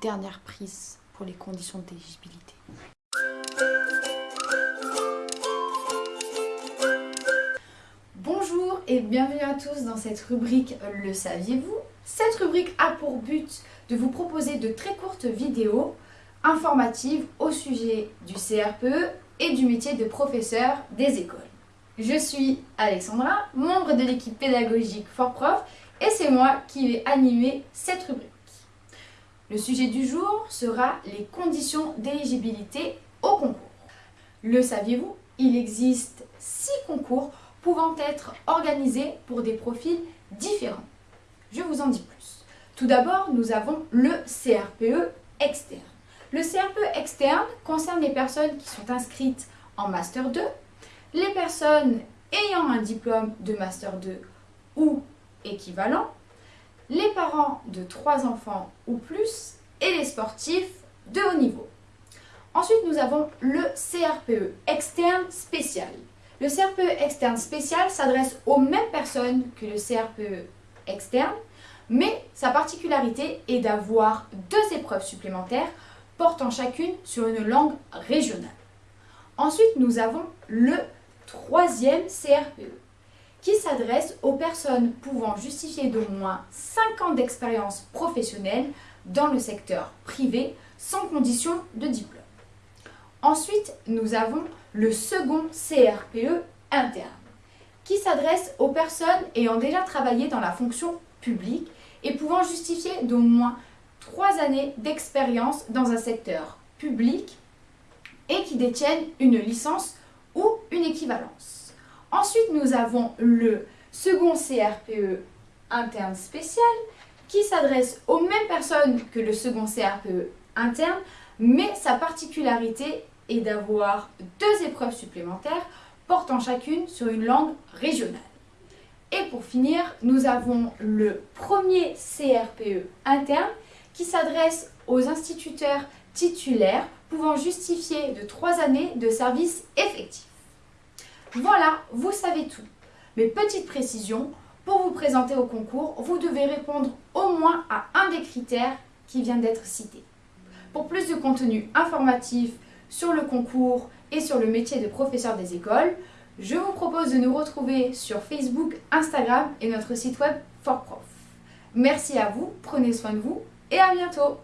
dernière prise pour les conditions d'éligibilité. Bonjour et bienvenue à tous dans cette rubrique Le saviez-vous? Cette rubrique a pour but de vous proposer de très courtes vidéos informatives au sujet du CRPE et du métier de professeur des écoles. Je suis Alexandra, membre de l'équipe pédagogique Fort Prof et c'est moi qui vais animer cette rubrique. Le sujet du jour sera les conditions d'éligibilité au concours. Le saviez-vous Il existe six concours pouvant être organisés pour des profils différents. Je vous en dis plus. Tout d'abord, nous avons le CRPE externe. Le CRPE externe concerne les personnes qui sont inscrites en Master 2, les personnes ayant un diplôme de Master 2 ou équivalent, les parents de 3 enfants ou plus et les sportifs de haut niveau. Ensuite, nous avons le CRPE externe spécial. Le CRPE externe spécial s'adresse aux mêmes personnes que le CRPE externe, mais sa particularité est d'avoir deux épreuves supplémentaires portant chacune sur une langue régionale. Ensuite, nous avons le troisième CRPE, qui s'adresse aux personnes pouvant justifier d'au moins 5 ans d'expérience professionnelle dans le secteur privé sans condition de diplôme. Ensuite, nous avons le second CRPE interne, qui s'adresse aux personnes ayant déjà travaillé dans la fonction publique et pouvant justifier d'au moins 3 années d'expérience dans un secteur public et qui détiennent une licence ou une équivalence. Ensuite, nous avons le second CRPE interne spécial qui s'adresse aux mêmes personnes que le second CRPE interne, mais sa particularité est d'avoir deux épreuves supplémentaires portant chacune sur une langue régionale. Et pour finir, nous avons le premier CRPE interne qui s'adresse aux instituteurs titulaires pouvant justifier de trois années de service effectif. Voilà, vous savez tout. Mais petite précision, pour vous présenter au concours, vous devez répondre au moins à un des critères qui vient d'être cité. Pour plus de contenu informatif sur le concours et sur le métier de professeur des écoles, je vous propose de nous retrouver sur Facebook, Instagram et notre site web FortProf. Merci à vous, prenez soin de vous et à bientôt